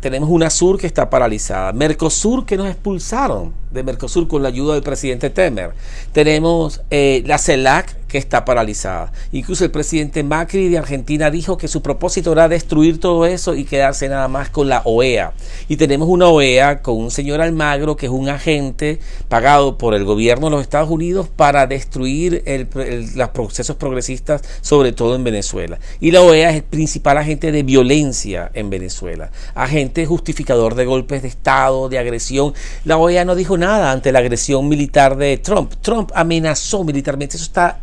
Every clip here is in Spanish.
tenemos una Sur que está paralizada, Mercosur que nos expulsaron de Mercosur con la ayuda del presidente Temer, tenemos eh, la CELAC que está paralizada. Incluso el presidente Macri de Argentina dijo que su propósito era destruir todo eso y quedarse nada más con la OEA. Y tenemos una OEA con un señor Almagro que es un agente pagado por el gobierno de los Estados Unidos para destruir los procesos progresistas, sobre todo en Venezuela. Y la OEA es el principal agente de violencia en Venezuela, agente justificador de golpes de Estado, de agresión. La OEA no dijo nada ante la agresión militar de Trump. Trump amenazó militarmente, eso está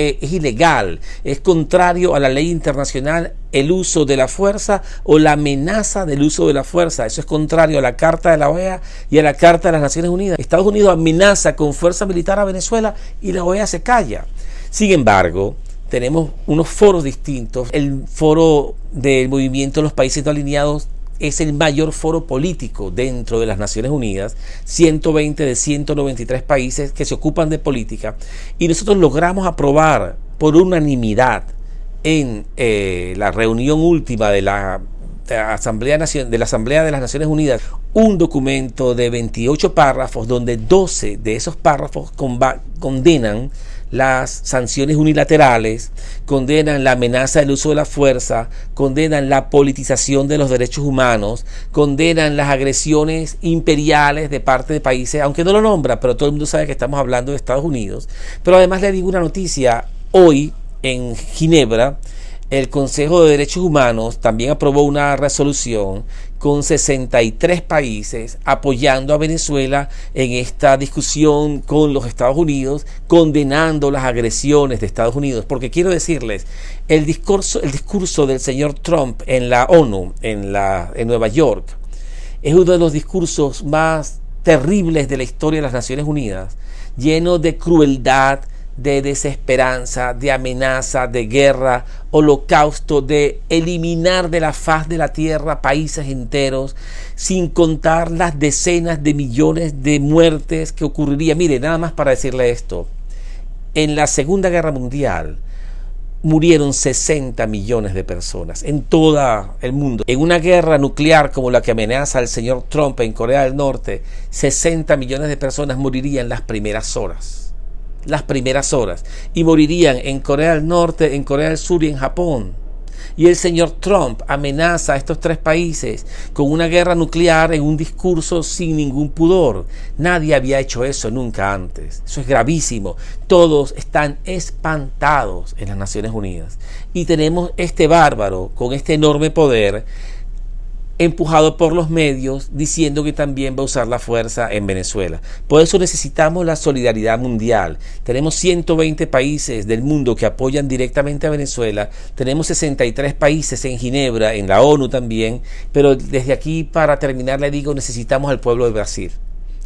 eh, es ilegal, es contrario a la ley internacional el uso de la fuerza o la amenaza del uso de la fuerza. Eso es contrario a la Carta de la OEA y a la Carta de las Naciones Unidas. Estados Unidos amenaza con fuerza militar a Venezuela y la OEA se calla. Sin embargo, tenemos unos foros distintos. El foro del movimiento de los países no alineados es el mayor foro político dentro de las Naciones Unidas, 120 de 193 países que se ocupan de política, y nosotros logramos aprobar por unanimidad en eh, la reunión última de la, Asamblea, de la Asamblea de las Naciones Unidas un documento de 28 párrafos donde 12 de esos párrafos condenan las sanciones unilaterales, condenan la amenaza del uso de la fuerza, condenan la politización de los derechos humanos, condenan las agresiones imperiales de parte de países, aunque no lo nombra, pero todo el mundo sabe que estamos hablando de Estados Unidos. Pero además le digo una noticia, hoy en Ginebra, el Consejo de Derechos Humanos también aprobó una resolución con 63 países apoyando a Venezuela en esta discusión con los Estados Unidos, condenando las agresiones de Estados Unidos. Porque quiero decirles, el discurso, el discurso del señor Trump en la ONU, en, la, en Nueva York, es uno de los discursos más terribles de la historia de las Naciones Unidas, lleno de crueldad, de desesperanza, de amenaza, de guerra, holocausto, de eliminar de la faz de la tierra países enteros, sin contar las decenas de millones de muertes que ocurriría. Mire, nada más para decirle esto, en la Segunda Guerra Mundial murieron 60 millones de personas en todo el mundo. En una guerra nuclear como la que amenaza el señor Trump en Corea del Norte, 60 millones de personas morirían las primeras horas las primeras horas y morirían en Corea del Norte, en Corea del Sur y en Japón. Y el señor Trump amenaza a estos tres países con una guerra nuclear en un discurso sin ningún pudor. Nadie había hecho eso nunca antes. Eso es gravísimo. Todos están espantados en las Naciones Unidas. Y tenemos este bárbaro con este enorme poder empujado por los medios diciendo que también va a usar la fuerza en Venezuela. Por eso necesitamos la solidaridad mundial. Tenemos 120 países del mundo que apoyan directamente a Venezuela. Tenemos 63 países en Ginebra, en la ONU también. Pero desde aquí, para terminar, le digo, necesitamos al pueblo de Brasil.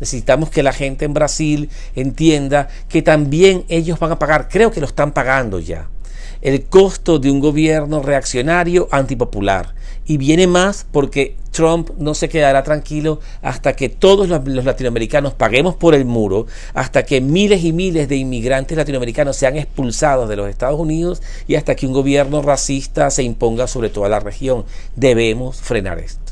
Necesitamos que la gente en Brasil entienda que también ellos van a pagar, creo que lo están pagando ya, el costo de un gobierno reaccionario antipopular y viene más porque Trump no se quedará tranquilo hasta que todos los, latinoamericanos paguemos por el muro, hasta que miles y miles de inmigrantes latinoamericanos sean expulsados de los Estados Unidos y hasta que un gobierno racista se imponga sobre toda la región. Debemos frenar esto.